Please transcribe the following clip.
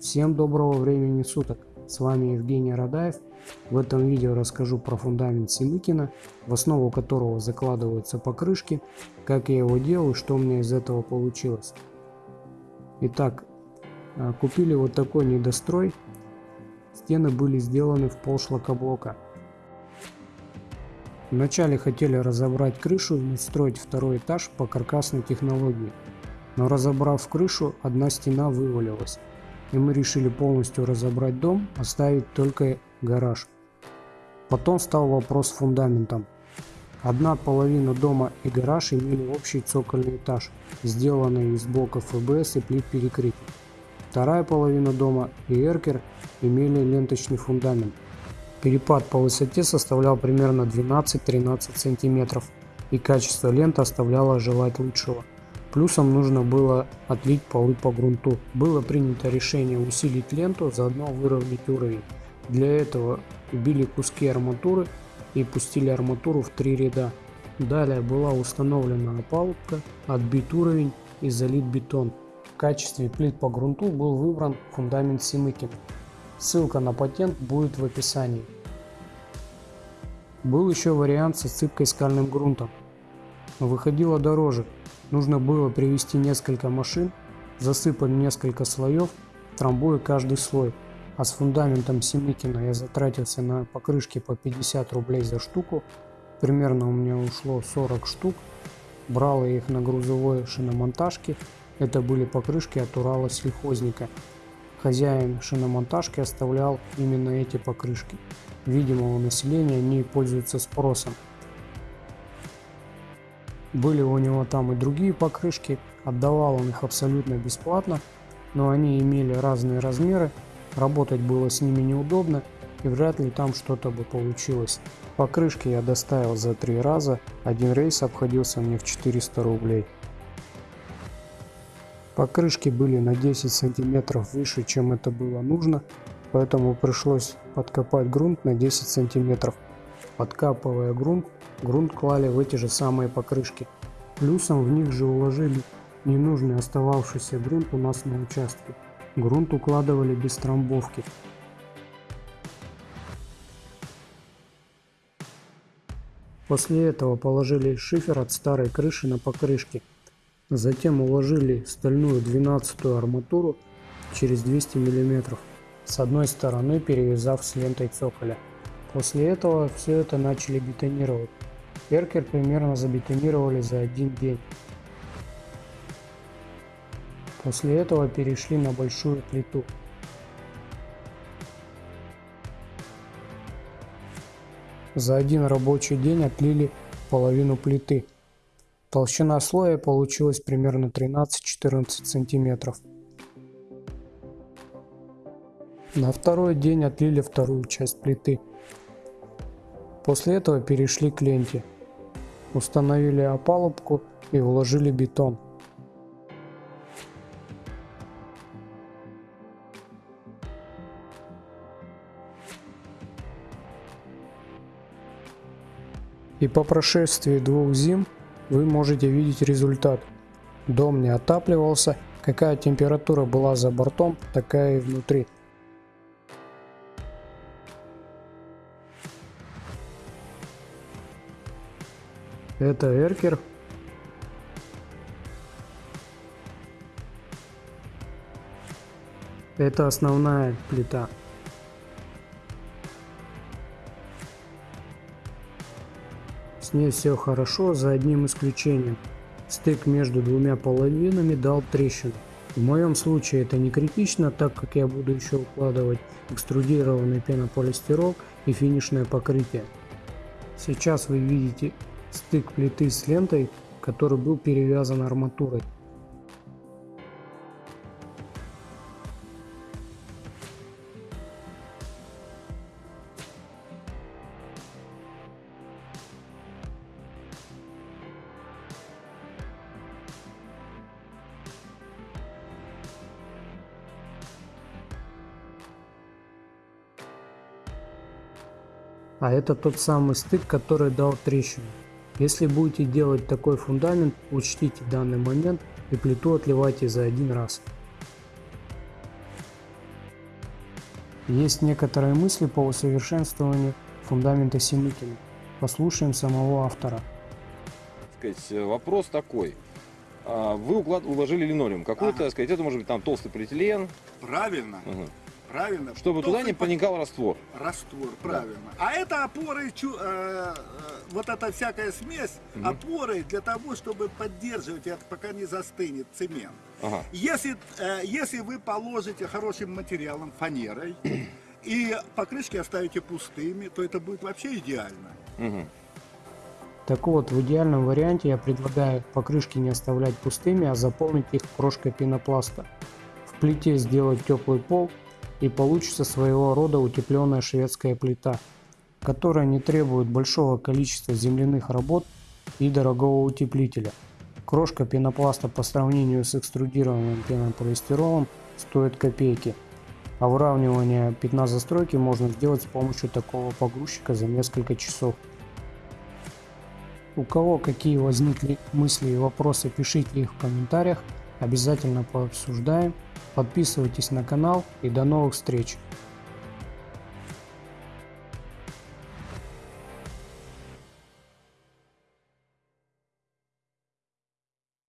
Всем доброго времени суток! С вами Евгений Радаев. В этом видео расскажу про фундамент Семыкина, в основу которого закладываются покрышки, как я его делаю, что у меня из этого получилось. Итак, а, купили вот такой недострой. Стены были сделаны в пол шлакоблока. Вначале хотели разобрать крышу и строить второй этаж по каркасной технологии. Но разобрав крышу, одна стена вывалилась и мы решили полностью разобрать дом, оставить только гараж. Потом стал вопрос с фундаментом. Одна половина дома и гараж имели общий цокольный этаж, сделанный из блоков ФБС и плит перекрытий. Вторая половина дома и эркер имели ленточный фундамент. Перепад по высоте составлял примерно 12-13 см, и качество ленты оставляло желать лучшего. Плюсом нужно было отлить полы по грунту. Было принято решение усилить ленту, заодно выровнять уровень. Для этого убили куски арматуры и пустили арматуру в три ряда. Далее была установлена опалубка, отбит уровень и залит бетон. В качестве плит по грунту был выбран фундамент Симыкин. Ссылка на патент будет в описании. Был еще вариант с отсыпкой скальным грунтом. Выходило дороже, Нужно было привести несколько машин, засыпать несколько слоев, трамбуя каждый слой. А с фундаментом Семыкина я затратился на покрышки по 50 рублей за штуку. Примерно у меня ушло 40 штук. Брал я их на грузовой шиномонтажке. Это были покрышки от Урала сельхозника. Хозяин шиномонтажки оставлял именно эти покрышки. Видимо, у населения они пользуются спросом. Были у него там и другие покрышки, отдавал он их абсолютно бесплатно, но они имели разные размеры, работать было с ними неудобно и вряд ли там что-то бы получилось. Покрышки я доставил за три раза, один рейс обходился мне в 400 рублей. Покрышки были на 10 сантиметров выше, чем это было нужно, поэтому пришлось подкопать грунт на 10 сантиметров. Подкапывая грунт, грунт клали в эти же самые покрышки. Плюсом в них же уложили ненужный остававшийся грунт у нас на участке. Грунт укладывали без трамбовки. После этого положили шифер от старой крыши на покрышки. Затем уложили стальную 12 арматуру через 200 мм, с одной стороны перевязав с лентой цоколя. После этого все это начали бетонировать. Эркер примерно забетонировали за один день. После этого перешли на большую плиту. За один рабочий день отлили половину плиты. Толщина слоя получилась примерно 13-14 сантиметров. На второй день отлили вторую часть плиты. После этого перешли к ленте. Установили опалубку и вложили бетон. И по прошествии двух зим вы можете видеть результат. Дом не отапливался, какая температура была за бортом, такая и внутри. Это эркер. Это основная плита. С ней все хорошо, за одним исключением. Стык между двумя половинами дал трещину. В моем случае это не критично, так как я буду еще укладывать экструдированный пенополистирол и финишное покрытие. Сейчас вы видите стык плиты с лентой, который был перевязан арматурой. А это тот самый стык, который дал трещину. Если будете делать такой фундамент, учтите данный момент и плиту отливайте за один раз. Есть некоторые мысли по усовершенствованию фундамента Семыкина. Послушаем самого автора. сказать, вопрос такой. А, Вы уклад- уложили линолеум какой-то, Ага. сказать, это может быть там толстый полиэтилен, Правильно, Мгм. Правильно. чтобы туда не проникал раствор. Раствор, правильно. А это опоры, чу- э, э, вот эта всякая смесь, опоры для того, чтобы поддерживать это, пока не застынет цемент. Ага. Если, э, если вы положите хорошим материалом, фанерой, и покрышки оставите пустыми, то это будет вообще идеально. Так вот, в идеальном варианте я предлагаю покрышки не оставлять пустыми, а заполнить их крошкой пенопласта. В плите сделать теплый пол и получится своего рода утепленная шведская плита, которая не требует большого количества земляных работ и дорогого утеплителя. Крошка пенопласта по сравнению с экструдированным пенополистиролом стоит копейки, а выравнивание пятна застройки можно сделать с помощью такого погрузчика за несколько часов. У кого какие возникли мысли и вопросы, пишите их в комментариях. Обязательно пообсуждаем. Подписывайтесь на канал и до новых встреч.